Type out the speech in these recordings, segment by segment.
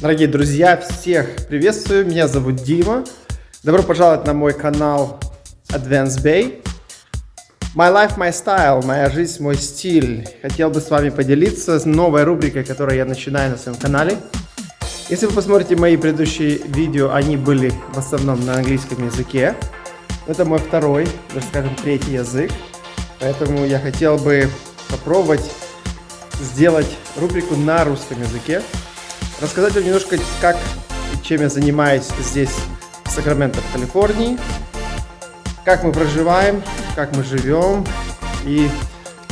Дорогие друзья, всех приветствую, меня зовут Дима. Добро пожаловать на мой канал Advance Bay. My life, my style, моя жизнь, мой стиль. Хотел бы с вами поделиться с новой рубрикой, которую я начинаю на своем канале. Если вы посмотрите мои предыдущие видео, они были в основном на английском языке. Это мой второй, даже скажем, третий язык. Поэтому я хотел бы попробовать сделать рубрику на русском языке рассказать вам немножко, как и чем я занимаюсь здесь, в Сакраменто, в Калифорнии, как мы проживаем, как мы живем, и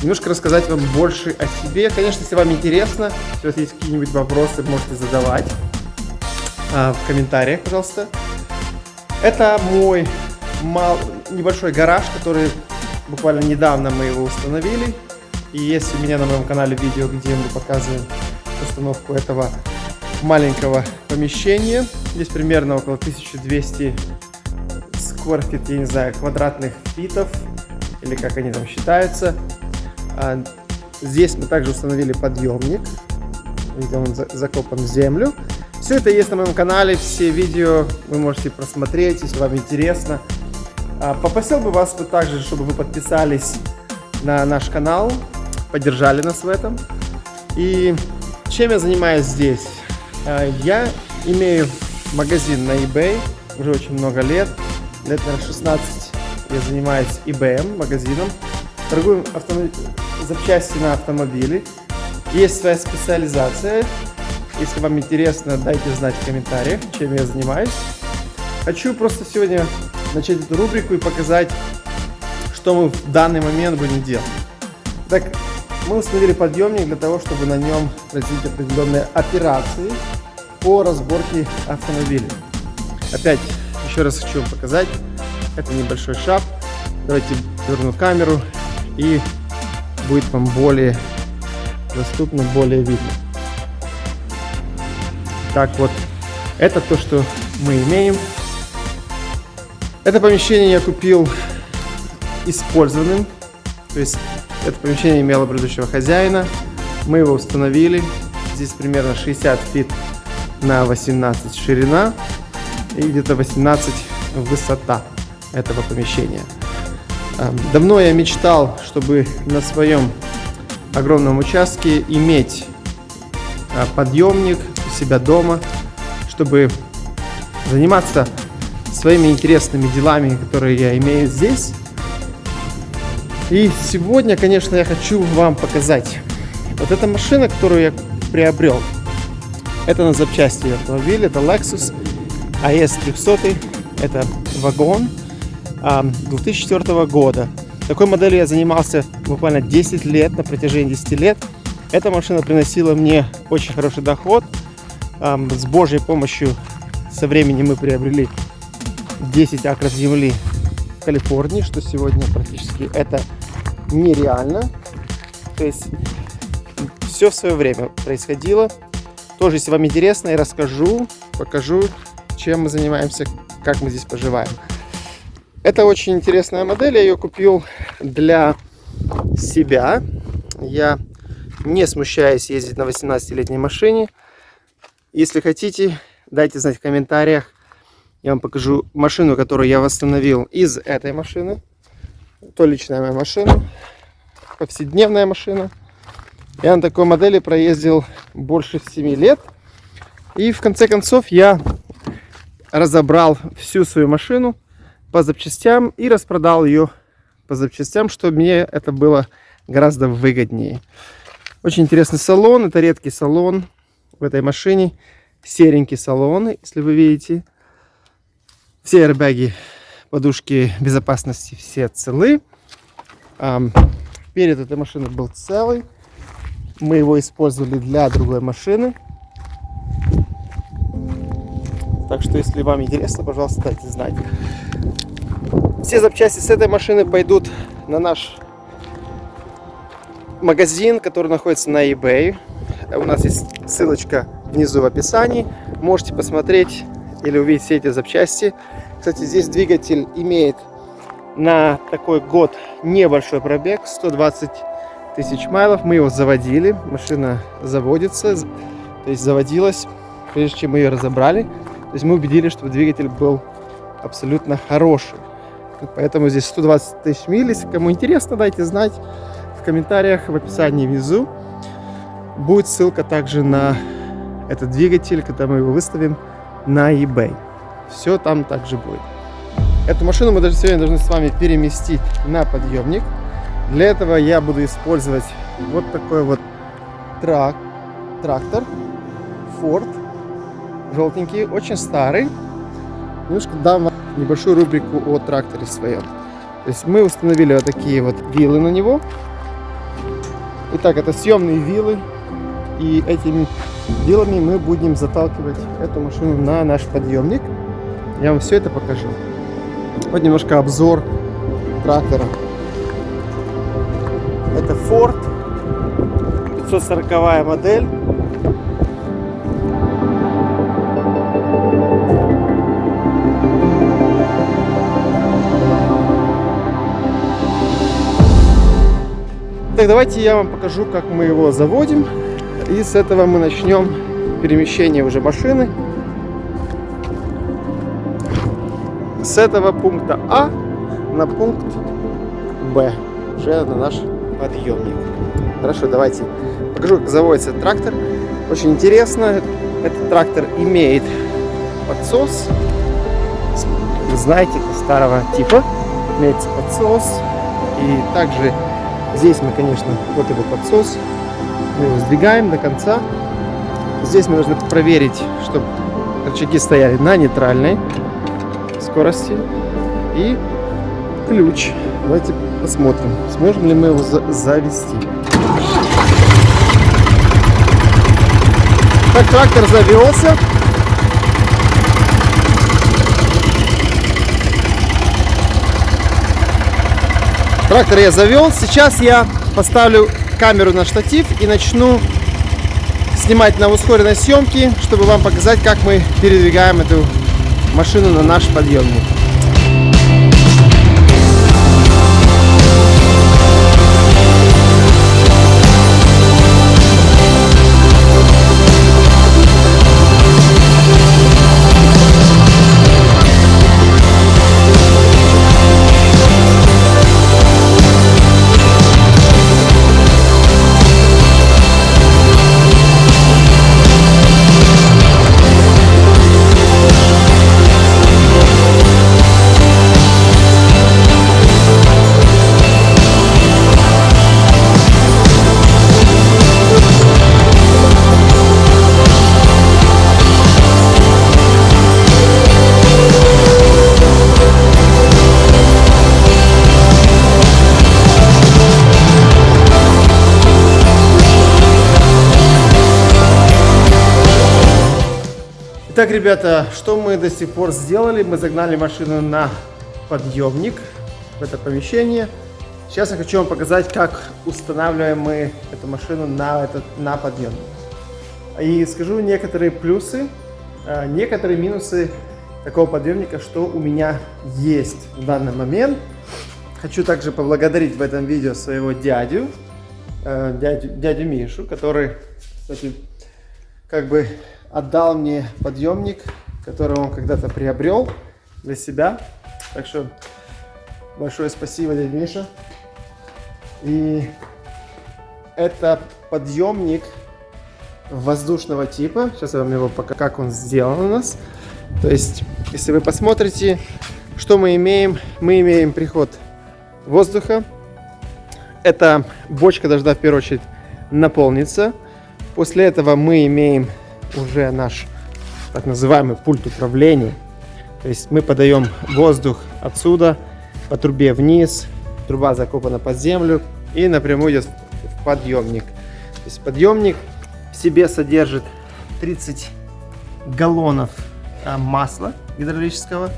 немножко рассказать вам больше о себе. Конечно, если вам интересно, если есть какие-нибудь вопросы, можете задавать а, в комментариях, пожалуйста. Это мой мал... небольшой гараж, который буквально недавно мы его установили. И есть у меня на моем канале видео, где мы показываем установку этого маленького помещения. Здесь примерно около 1200 square feet, я не знаю, квадратных фитов, или как они там считаются. А, здесь мы также установили подъемник, где он закопан в землю. Все это есть на моем канале, все видео вы можете просмотреть, если вам интересно. А, попросил бы вас также, чтобы вы подписались на наш канал, поддержали нас в этом. И чем я занимаюсь здесь? А, я имею магазин на eBay уже очень много лет. Лет, наверное, 16 я занимаюсь eBay магазином. Торгую автомоб... запчасти на автомобили. Есть своя специализация. Если вам интересно, дайте знать в комментариях, чем я занимаюсь. Хочу просто сегодня начать эту рубрику и показать, что мы в данный момент будем делать. Так, мы установили подъемник для того, чтобы на нем производить определенные операции по разборке автомобиля. Опять, еще раз хочу вам показать. Это небольшой шаг. Давайте верну камеру и будет вам более доступно, более видно. Так вот, это то, что мы имеем. Это помещение я купил использованным. То есть это помещение имело предыдущего хозяина. Мы его установили. Здесь примерно 60 фит на 18 ширина и где-то 18 высота этого помещения. Эм, давно я мечтал, чтобы на своем огромном участке иметь э, подъемник у себя дома, чтобы заниматься своими интересными делами, которые я имею здесь. И сегодня, конечно, я хочу вам показать вот эта машина, которую я приобрел. Это на запчасти автомобиля, это Lexus AS 300, это вагон 2004 года. Такой моделью я занимался буквально 10 лет, на протяжении 10 лет. Эта машина приносила мне очень хороший доход. С Божьей помощью со временем мы приобрели 10 акров земли в Калифорнии, что сегодня практически это нереально. То есть все в свое время происходило. Тоже, если вам интересно, я расскажу, покажу, чем мы занимаемся, как мы здесь поживаем. Это очень интересная модель, я ее купил для себя. Я не смущаюсь ездить на 18-летней машине. Если хотите, дайте знать в комментариях. Я вам покажу машину, которую я восстановил из этой машины. То личная моя машина, повседневная машина. Я на такой модели проездил больше 7 лет. И в конце концов я разобрал всю свою машину по запчастям и распродал ее по запчастям, чтобы мне это было гораздо выгоднее. Очень интересный салон. Это редкий салон в этой машине. Серенький салон, если вы видите. Все аэрбэги, подушки безопасности все целы. Перед этой машиной был целый. Мы его использовали для другой машины. Так что, если вам интересно, пожалуйста, дайте знать. Все запчасти с этой машины пойдут на наш магазин, который находится на eBay. У нас есть ссылочка внизу в описании. Можете посмотреть или увидеть все эти запчасти. Кстати, здесь двигатель имеет на такой год небольшой пробег, 120 тысяч майлов. Мы его заводили, машина заводится, то есть заводилась, прежде чем мы ее разобрали. То есть мы убедились, что двигатель был абсолютно хороший. Поэтому здесь 120 тысяч миль. Если кому интересно, дайте знать в комментариях, в описании внизу. Будет ссылка также на этот двигатель, когда мы его выставим на eBay. Все там также будет. Эту машину мы даже сегодня должны с вами переместить на подъемник. Для этого я буду использовать вот такой вот трак, трактор Ford. Желтенький, очень старый. Немножко дам вам небольшую рубрику о тракторе своем. То есть мы установили вот такие вот вилы на него. Итак, это съемные вилы. И этими вилами мы будем заталкивать эту машину на наш подъемник. Я вам все это покажу. Вот немножко обзор трактора. Это Ford 540 модель. Так, давайте я вам покажу, как мы его заводим. И с этого мы начнем перемещение уже машины. С этого пункта А на пункт Б. Уже на наш подъемник. Хорошо, давайте покажу, как заводится трактор. Очень интересно. Этот трактор имеет подсос. Знаете, старого типа. Имеется подсос. И также Здесь мы, конечно, вот его подсос. Мы его сдвигаем до конца. Здесь мы должны проверить, чтобы рычаги стояли на нейтральной скорости. И ключ. Давайте посмотрим, сможем ли мы его за завести. Так, трактор завелся. Трактор я завел. Сейчас я поставлю камеру на штатив и начну снимать на ускоренной съемке, чтобы вам показать, как мы передвигаем эту машину на наш подъемник. Итак, ребята, что мы до сих пор сделали? Мы загнали машину на подъемник в это помещение. Сейчас я хочу вам показать, как устанавливаем мы эту машину на, этот, на подъемник. И скажу некоторые плюсы, а, некоторые минусы такого подъемника, что у меня есть в данный момент. Хочу также поблагодарить в этом видео своего дядю, э, дядю, дядю Мишу, который, кстати, как бы отдал мне подъемник, который он когда-то приобрел для себя. Так что большое спасибо, дядя Миша. И это подъемник воздушного типа. Сейчас я вам его покажу, как он сделан у нас. То есть, если вы посмотрите, что мы имеем, мы имеем приход воздуха. Эта бочка должна в первую очередь наполниться. После этого мы имеем уже наш так называемый пульт управления. То есть мы подаем воздух отсюда по трубе вниз, труба закопана под землю и напрямую идет в подъемник. То есть подъемник в себе содержит 30 галлонов а, масла гидравлического.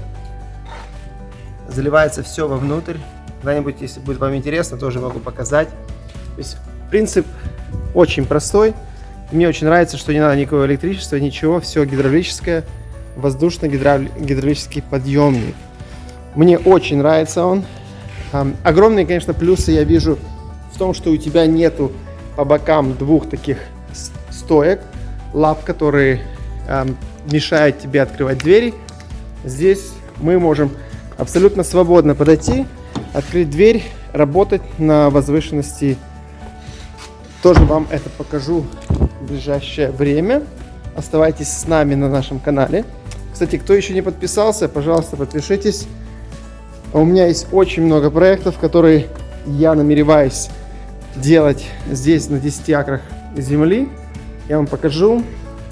Заливается все вовнутрь. Когда-нибудь, если будет вам интересно, тоже могу показать. То есть принцип очень простой. Мне очень нравится, что не надо никакого электричества, ничего, все гидравлическое, воздушно-гидравлический подъемник. Мне очень нравится он. Огромные, конечно, плюсы я вижу в том, что у тебя нету по бокам двух таких стоек, лап, которые мешают тебе открывать двери. Здесь мы можем абсолютно свободно подойти, открыть дверь, работать на возвышенности. Тоже вам это покажу в ближайшее время. Оставайтесь с нами на нашем канале. Кстати, кто еще не подписался, пожалуйста, подпишитесь. У меня есть очень много проектов, которые я намереваюсь делать здесь на 10 акрах земли. Я вам покажу.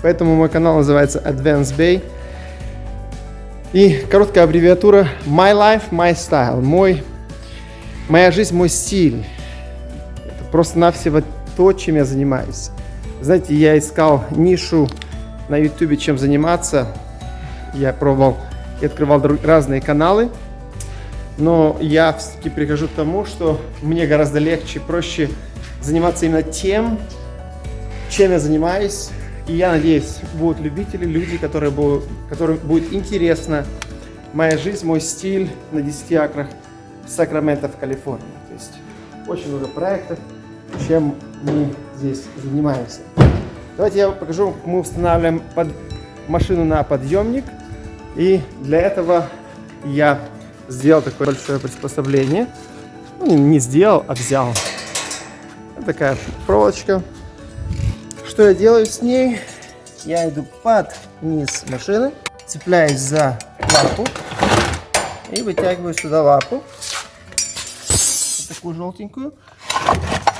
Поэтому мой канал называется Advanced Bay. И короткая аббревиатура My Life, My Style. Мой, моя жизнь, мой стиль. Это просто-навсего то, чем я занимаюсь. Знаете, я искал нишу на YouTube, чем заниматься. Я пробовал и открывал разные каналы. Но я все-таки прихожу к тому, что мне гораздо легче, проще заниматься именно тем, чем я занимаюсь. И я надеюсь, будут любители, люди, которые будут, которым будет интересна моя жизнь, мой стиль на 10 акрах Сакраменто в Калифорнии. То есть очень много проектов, чем мы здесь занимаемся. Давайте я покажу, как мы устанавливаем под машину на подъемник. И для этого я сделал такое большое приспособление. Ну, не сделал, а взял. Вот такая проволочка. Что я делаю с ней? Я иду под низ машины, цепляюсь за лапу и вытягиваю сюда лапу. Вот такую желтенькую.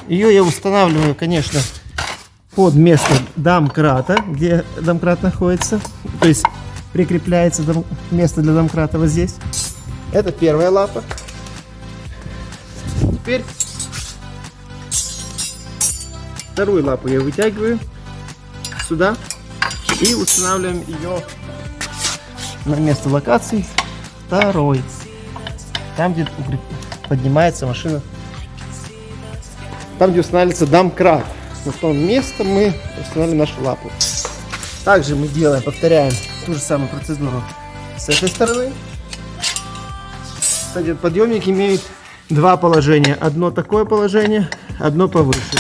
Ее я устанавливаю, конечно, под место домкрата, где домкрат находится. То есть прикрепляется дом, место для домкрата вот здесь. Это первая лапа. Теперь вторую лапу я вытягиваю сюда и устанавливаем ее на место локации второй. Там, где поднимается машина. Там, где устанавливается домкрат. На том место мы устанавливаем нашу лапу. Также мы делаем, повторяем ту же самую процедуру с этой стороны. Кстати, подъемник имеет два положения. Одно такое положение, одно повыше.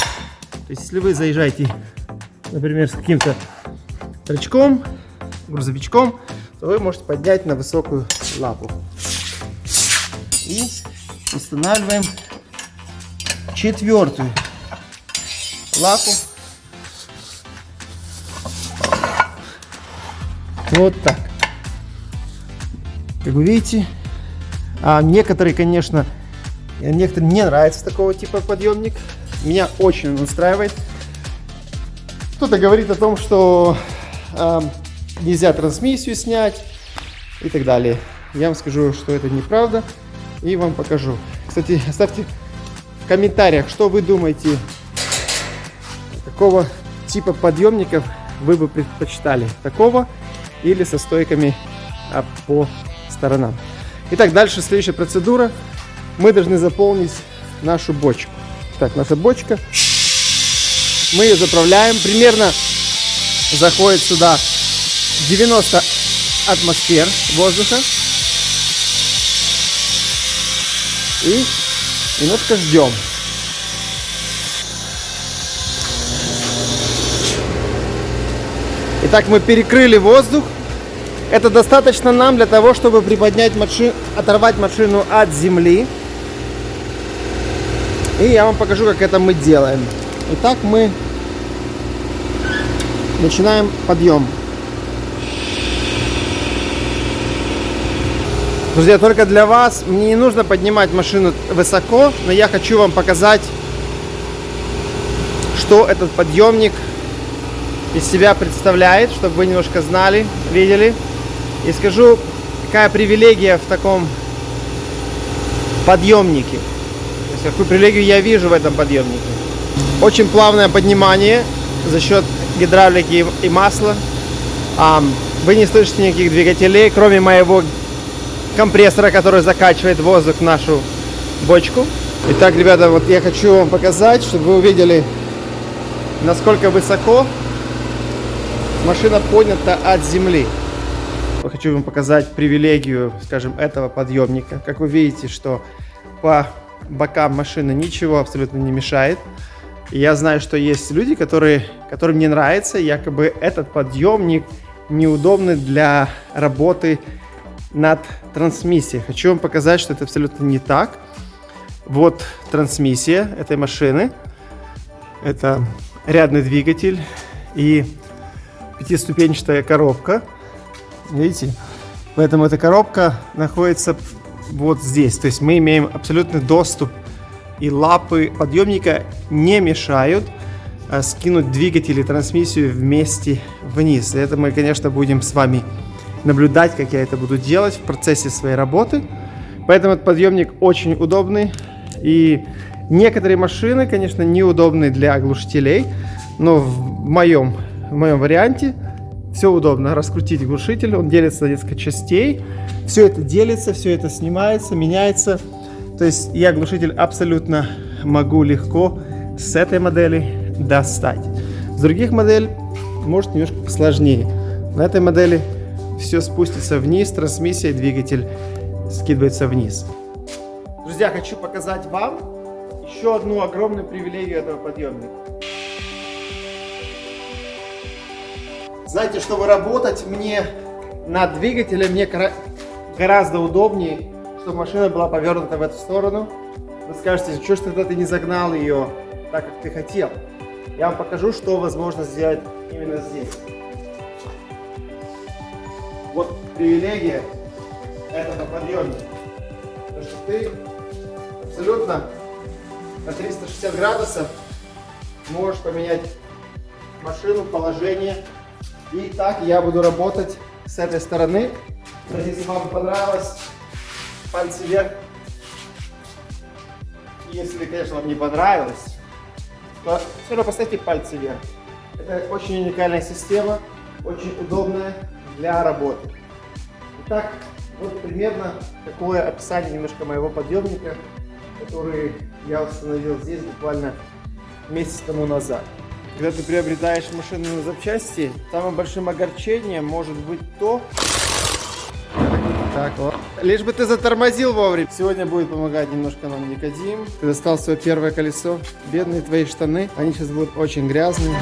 То есть, если вы заезжаете, например, с каким-то рычком, грузовичком, то вы можете поднять на высокую лапу. И устанавливаем четвертую лапу. Вот так. Как вы видите, а некоторые, конечно, некоторым не нравится такого типа подъемник. Меня очень он устраивает. Кто-то говорит о том, что э, нельзя трансмиссию снять и так далее. Я вам скажу, что это неправда и вам покажу. Кстати, оставьте комментариях, что вы думаете, какого типа подъемников вы бы предпочитали. Такого или со стойками а, по сторонам. Итак, дальше следующая процедура. Мы должны заполнить нашу бочку. Так, наша бочка. Мы ее заправляем. Примерно заходит сюда 90 атмосфер воздуха. И немножко ждем. Итак, мы перекрыли воздух. Это достаточно нам для того, чтобы приподнять машину, оторвать машину от земли. И я вам покажу, как это мы делаем. Итак, мы начинаем подъем. Друзья, только для вас мне не нужно поднимать машину высоко, но я хочу вам показать, что этот подъемник из себя представляет, чтобы вы немножко знали, видели. И скажу, какая привилегия в таком подъемнике. То есть, какую привилегию я вижу в этом подъемнике. Очень плавное поднимание за счет гидравлики и масла. Вы не слышите никаких двигателей, кроме моего компрессора, который закачивает воздух в нашу бочку. Итак, ребята, вот я хочу вам показать, чтобы вы увидели, насколько высоко машина поднята от земли хочу вам показать привилегию, скажем, этого подъемника. Как вы видите, что по бокам машины ничего абсолютно не мешает. Я знаю, что есть люди, которые, которым не нравится, якобы этот подъемник неудобный для работы над трансмиссией. Хочу вам показать, что это абсолютно не так. Вот трансмиссия этой машины. Это рядный двигатель и пятиступенчатая коробка. Видите? Поэтому эта коробка находится вот здесь. То есть мы имеем абсолютный доступ и лапы подъемника не мешают а, скинуть двигатель и трансмиссию вместе вниз. Это мы, конечно, будем с вами наблюдать, как я это буду делать в процессе своей работы. Поэтому этот подъемник очень удобный. И некоторые машины, конечно, неудобны для оглушителей, но в моем, в моем варианте все удобно. Раскрутить глушитель, он делится на несколько частей. Все это делится, все это снимается, меняется. То есть я глушитель абсолютно могу легко с этой модели достать. С других моделей может немножко посложнее. На этой модели все спустится вниз, трансмиссия, двигатель скидывается вниз. Друзья, хочу показать вам еще одну огромную привилегию этого подъемника. Знаете, чтобы работать мне над двигателем, мне гораздо удобнее, чтобы машина была повернута в эту сторону. Вы скажете, что ж тогда ты не загнал ее так, как ты хотел. Я вам покажу, что возможно сделать именно здесь. Вот привилегия этого подъемника. То, что ты абсолютно на 360 градусов можешь поменять машину, положение. И так я буду работать с этой стороны. Если вам понравилось, пальцы вверх. Если, конечно, вам не понравилось, то все равно поставьте пальцы вверх. Это очень уникальная система, очень удобная для работы. Итак, вот примерно такое описание немножко моего подъемника, который я установил здесь буквально месяц тому назад. Когда ты приобретаешь машину на запчасти, самым большим огорчением может быть то, так, вот. Лишь бы ты затормозил вовремя. Сегодня будет помогать немножко нам Никодим. Ты достал свое первое колесо. Бедные твои штаны. Они сейчас будут очень грязные.